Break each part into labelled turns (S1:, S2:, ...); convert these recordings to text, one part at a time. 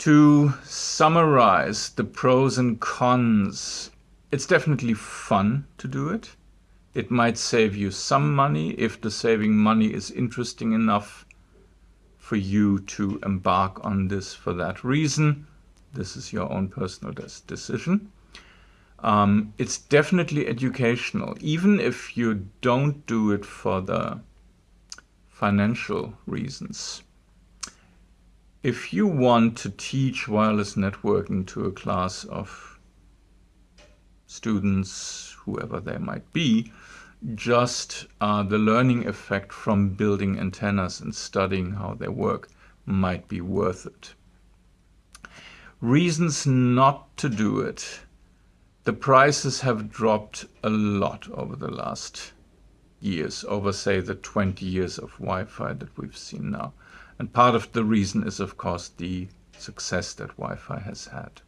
S1: To summarize the pros and cons, it's definitely fun to do it. It might save you some money if the saving money is interesting enough for you to embark on this for that reason. This is your own personal decision. Um, it's definitely educational, even if you don't do it for the financial reasons. If you want to teach wireless networking to a class of students, whoever they might be, just uh, the learning effect from building antennas and studying how they work might be worth it. Reasons not to do it. The prices have dropped a lot over the last years, over say the 20 years of Wi-Fi that we've seen now. And part of the reason is, of course, the success that Wi-Fi has had.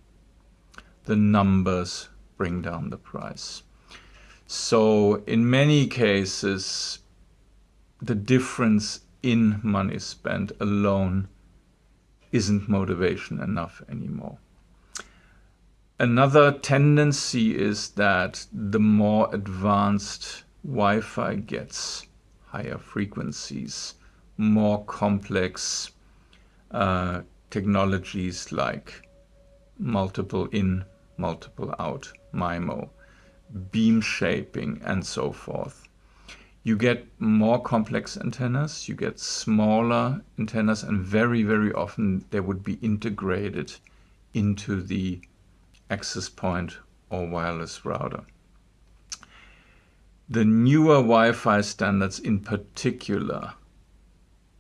S1: The numbers bring down the price. So in many cases, the difference in money spent alone isn't motivation enough anymore. Another tendency is that the more advanced Wi-Fi gets, higher frequencies, more complex uh, technologies like multiple in, multiple out, MIMO, beam shaping, and so forth. You get more complex antennas, you get smaller antennas, and very, very often they would be integrated into the access point or wireless router. The newer Wi-Fi standards in particular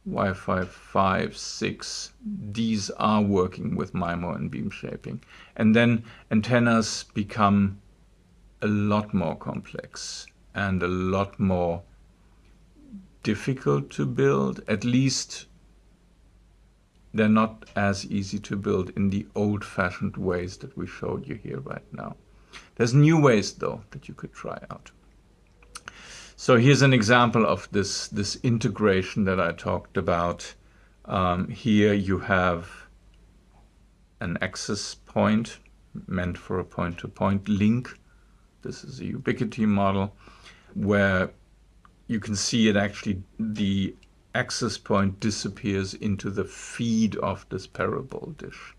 S1: Wi-Fi 5, 6, these are working with MIMO and beam shaping. And then antennas become a lot more complex and a lot more difficult to build. At least they're not as easy to build in the old-fashioned ways that we showed you here right now. There's new ways, though, that you could try out. So here's an example of this, this integration that I talked about. Um, here you have an access point meant for a point-to-point -point link. This is a Ubiquiti model where you can see it actually, the access point disappears into the feed of this parabol dish.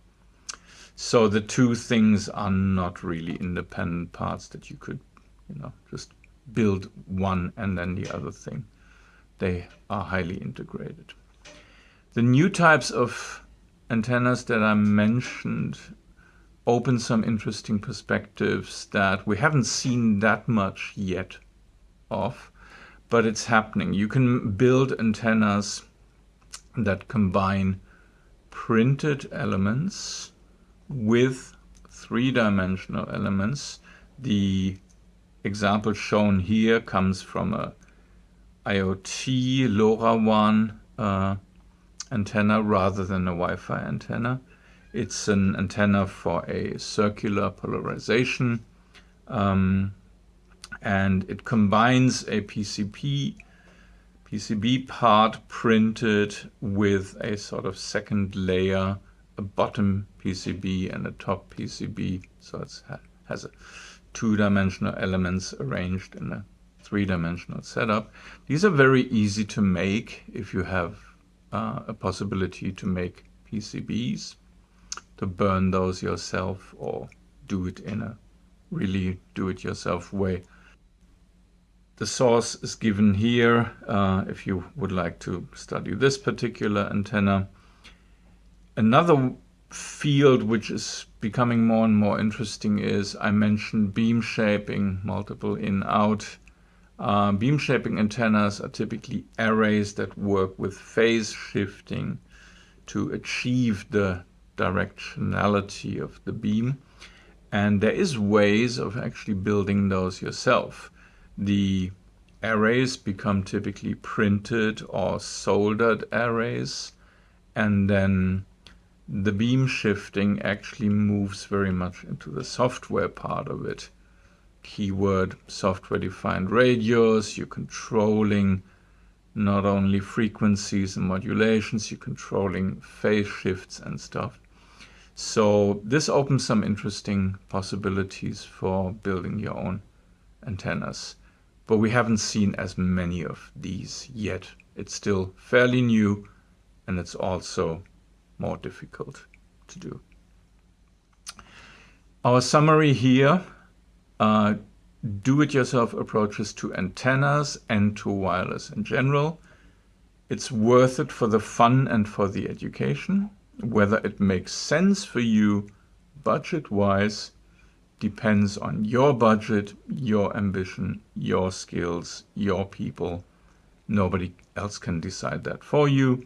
S1: So the two things are not really independent parts that you could, you know, just build one and then the other thing. They are highly integrated. The new types of antennas that I mentioned open some interesting perspectives that we haven't seen that much yet of, but it's happening. You can build antennas that combine printed elements with three-dimensional elements. The example shown here comes from a IoT LoRaWAN uh, antenna rather than a Wi-Fi antenna. It's an antenna for a circular polarization um, and it combines a PCB PCB part printed with a sort of second layer, a bottom PCB and a top PCB. So it has a two-dimensional elements arranged in a three-dimensional setup. These are very easy to make if you have uh, a possibility to make PCBs, to burn those yourself or do it in a really do-it-yourself way. The source is given here uh, if you would like to study this particular antenna. Another field which is becoming more and more interesting is I mentioned beam shaping, multiple in out. Uh, beam shaping antennas are typically arrays that work with phase shifting to achieve the directionality of the beam. And there is ways of actually building those yourself. The arrays become typically printed or soldered arrays and then the beam shifting actually moves very much into the software part of it. Keyword software defined radios, you're controlling not only frequencies and modulations, you're controlling phase shifts and stuff. So this opens some interesting possibilities for building your own antennas. But we haven't seen as many of these yet. It's still fairly new and it's also more difficult to do. Our summary here, uh, do-it-yourself approaches to antennas and to wireless in general. It's worth it for the fun and for the education. Whether it makes sense for you budget-wise depends on your budget, your ambition, your skills, your people. Nobody else can decide that for you.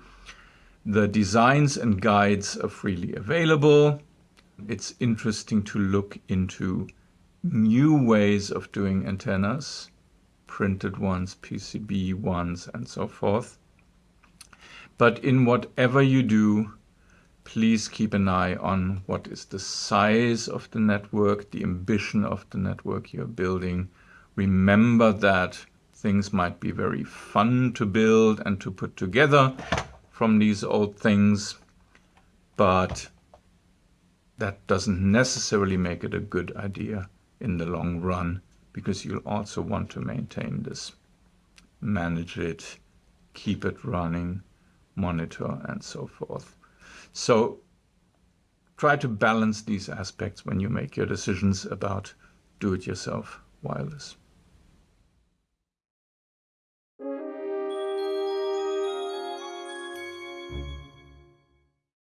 S1: The designs and guides are freely available. It's interesting to look into new ways of doing antennas, printed ones, PCB ones, and so forth. But in whatever you do, please keep an eye on what is the size of the network, the ambition of the network you're building. Remember that things might be very fun to build and to put together from these old things, but that doesn't necessarily make it a good idea in the long run because you'll also want to maintain this, manage it, keep it running, monitor, and so forth. So try to balance these aspects when you make your decisions about do-it-yourself wireless.